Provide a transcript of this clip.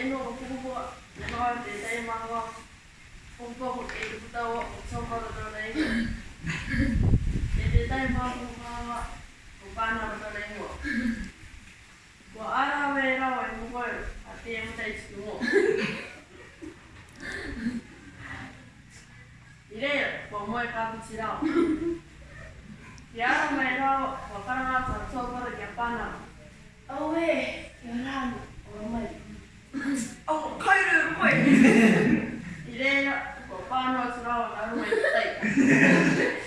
eno o kuhua, me noa te tei mahoa, kumpa ho e te putau o tōpa da tō nei. E te tei mahoa o kāwa, o pāna o tō nei hoa. Ko ara we rawa i e mokoe, a te e mutai tiki mō. I reia, ko moe kāpuchi rawa. Ki ara mai rawa, wakarangata tōpa da kia pāna. Oh, hey. いろいろ、パの空をなるまいたい。